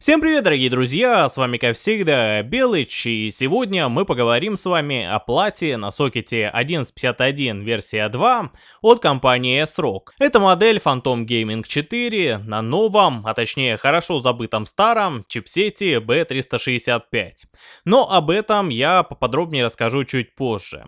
Всем привет, дорогие друзья, с вами как всегда Белыч, и сегодня мы поговорим с вами о плате на сокете 1151 версия 2 от компании S-Rock. Это модель Phantom Gaming 4 на новом, а точнее хорошо забытом старом чипсете B365. Но об этом я поподробнее расскажу чуть позже.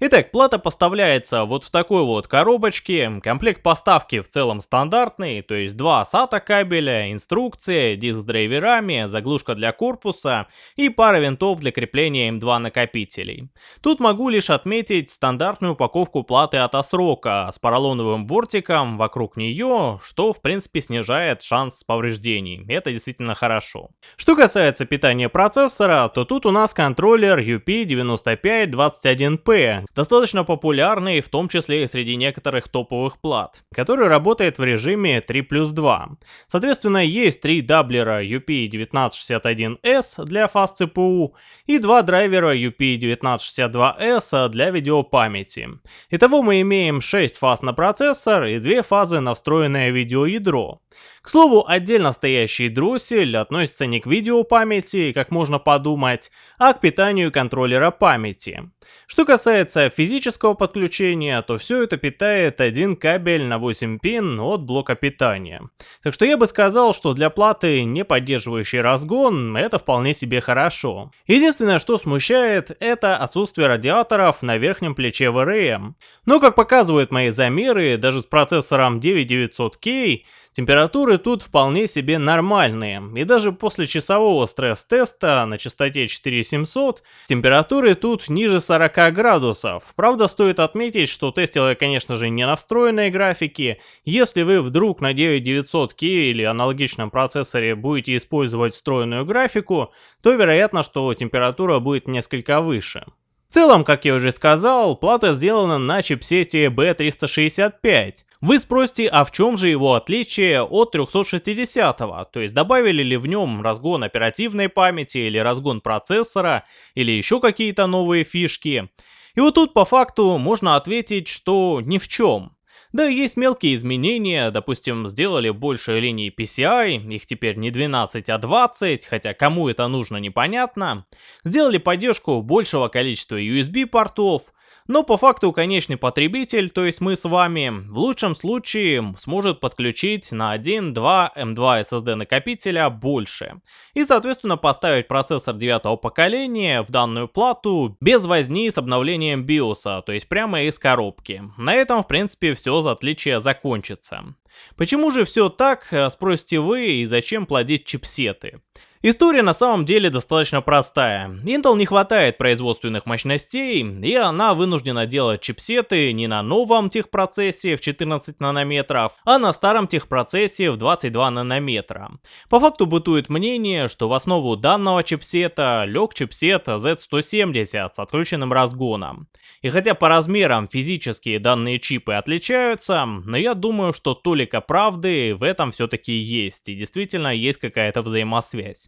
Итак, плата поставляется вот в такой вот коробочке. Комплект поставки в целом стандартный, то есть два SATA кабеля, инструкция, диск с драйверами, заглушка для корпуса и пара винтов для крепления M2 накопителей. Тут могу лишь отметить стандартную упаковку платы от Осрока с поролоновым бортиком вокруг нее, что в принципе снижает шанс повреждений. Это действительно хорошо. Что касается питания процессора, то тут у нас контроллер UP9521P, достаточно популярный, в том числе и среди некоторых топовых плат, который работает в режиме 3 плюс 2. Соответственно, есть три даблера UP1961S для Fast CPU и два драйвера UP1962S для видеопамяти. Итого мы имеем 6 фаз на процессор и 2 фазы на встроенное видеоядро. К слову, отдельно стоящий дроссель относится не к видеопамяти, как можно подумать, а к питанию контроллера памяти. Что касается физического подключения, то все это питает один кабель на 8 пин от блока питания. Так что я бы сказал, что для платы, не поддерживающей разгон, это вполне себе хорошо. Единственное, что смущает, это отсутствие радиаторов на верхнем плече VRM. Но как показывают мои замеры, даже с процессором 9900K, Температуры тут вполне себе нормальные, и даже после часового стресс-теста на частоте 4700 температуры тут ниже 40 градусов. Правда, стоит отметить, что тестил я, конечно же, не на встроенной графике. Если вы вдруг на 9900K или аналогичном процессоре будете использовать встроенную графику, то вероятно, что температура будет несколько выше. В целом, как я уже сказал, плата сделана на чипсете B365. Вы спросите, а в чем же его отличие от 360-го? То есть добавили ли в нем разгон оперативной памяти или разгон процессора или еще какие-то новые фишки? И вот тут по факту можно ответить, что ни в чем. Да, есть мелкие изменения, допустим, сделали больше линий PCI, их теперь не 12, а 20, хотя кому это нужно непонятно. Сделали поддержку большего количества USB портов, но по факту конечный потребитель, то есть мы с вами, в лучшем случае сможет подключить на 1-2 M2 SSD накопителя больше. И соответственно поставить процессор 9 поколения в данную плату без возни с обновлением BIOS, то есть прямо из коробки. На этом в принципе все за отличие закончится. Почему же все так, э, спросите вы, и зачем плодить чипсеты? История на самом деле достаточно простая. Intel не хватает производственных мощностей, и она вынуждена делать чипсеты не на новом техпроцессе в 14 нанометров, а на старом техпроцессе в 22 нанометра. По факту бытует мнение, что в основу данного чипсета лег чипсет Z170 с отключенным разгоном. И хотя по размерам физические данные чипы отличаются, но я думаю, что толика правды в этом все-таки есть, и действительно есть какая-то взаимосвязь.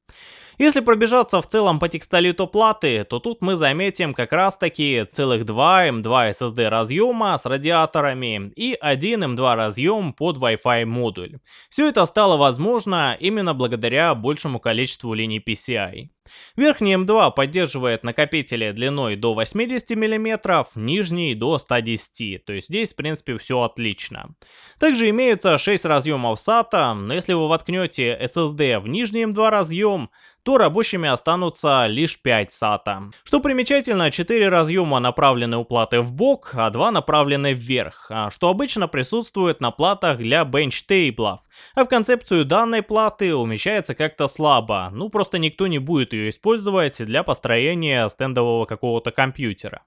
Если пробежаться в целом по текстолиту платы, то тут мы заметим как раз таки целых два M2 SSD разъема с радиаторами и один M2 разъем под Wi-Fi модуль. Все это стало возможно именно благодаря большему количеству линий PCI. Верхний М2 поддерживает накопители длиной до 80 мм, нижний до 110, то есть здесь в принципе все отлично. Также имеются 6 разъемов SATA, но если вы воткнете SSD в нижний М2 разъем, то рабочими останутся лишь 5 SATA. Что примечательно, 4 разъема направлены у платы в бок, а 2 направлены вверх, а что обычно присутствует на платах для бенчтейблов. А в концепцию данной платы умещается как-то слабо, ну просто никто не будет ее использовать для построения стендового какого-то компьютера.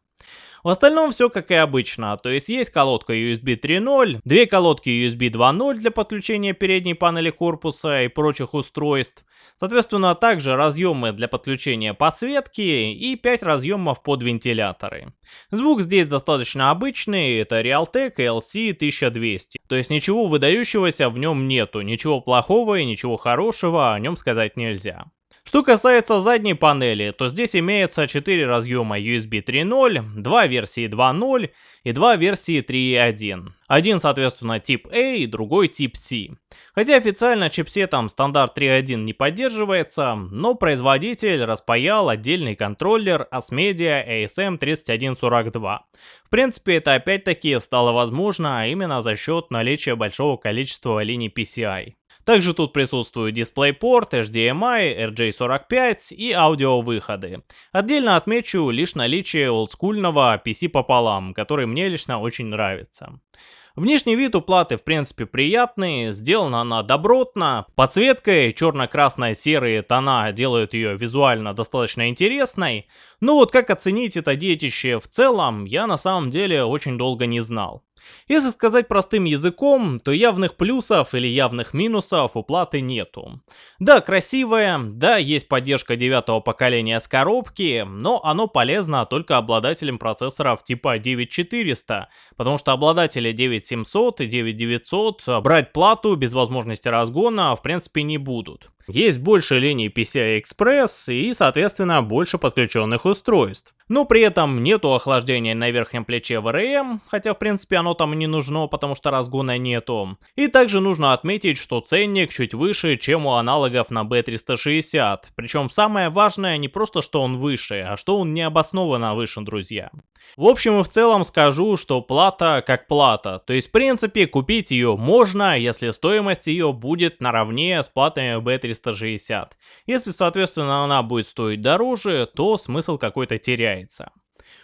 В остальном все как и обычно, то есть есть колодка USB 3.0, две колодки USB 2.0 для подключения передней панели корпуса и прочих устройств, соответственно также разъемы для подключения подсветки и 5 разъемов под вентиляторы. Звук здесь достаточно обычный, это Realtek LC 1200, то есть ничего выдающегося в нем нету, ничего плохого и ничего хорошего о нем сказать нельзя. Что касается задней панели, то здесь имеется 4 разъема USB 3.0, 2 версии 2.0 и 2 версии 3.1. Один, соответственно, тип A и другой тип C. Хотя официально чипсетом стандарт 3.1 не поддерживается, но производитель распаял отдельный контроллер ASMedia ASM3142. В принципе, это опять-таки стало возможно именно за счет наличия большого количества линий PCI. Также тут присутствует DisplayPort, HDMI, RJ45 и аудиовыходы. Отдельно отмечу лишь наличие олдскульного PC пополам, который мне лично очень нравится. Внешний вид у платы в принципе приятный, сделана она добротно, подсветкой черно-красно-серые тона делают ее визуально достаточно интересной, но вот как оценить это детище в целом, я на самом деле очень долго не знал. Если сказать простым языком, то явных плюсов или явных минусов у платы нету. Да, красивая, да, есть поддержка девятого поколения с коробки, но оно полезно только обладателям процессоров типа 9400, потому что обладатели 9700 и 9900 брать плату без возможности разгона в принципе не будут. Есть больше линий PCI Express и, соответственно, больше подключенных устройств. Но при этом нету охлаждения на верхнем плече VRM, хотя в принципе оно там не нужно, потому что разгона нету. И также нужно отметить, что ценник чуть выше, чем у аналогов на B360. Причем самое важное не просто, что он выше, а что он необоснованно выше, друзья. В общем и в целом скажу, что плата как плата. То есть в принципе купить ее можно, если стоимость ее будет наравне с платами B360. Если соответственно она будет стоить дороже, то смысл какой-то теряется.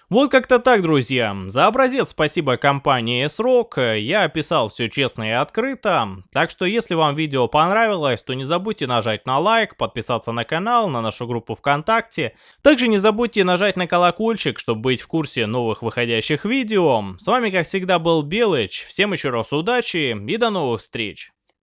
Вот как-то так, друзья. За образец спасибо компании S-Rock. Я описал все честно и открыто. Так что, если вам видео понравилось, то не забудьте нажать на лайк, подписаться на канал, на нашу группу ВКонтакте. Также не забудьте нажать на колокольчик, чтобы быть в курсе новых выходящих видео. С вами, как всегда, был Белыч. Всем еще раз удачи и до новых встреч.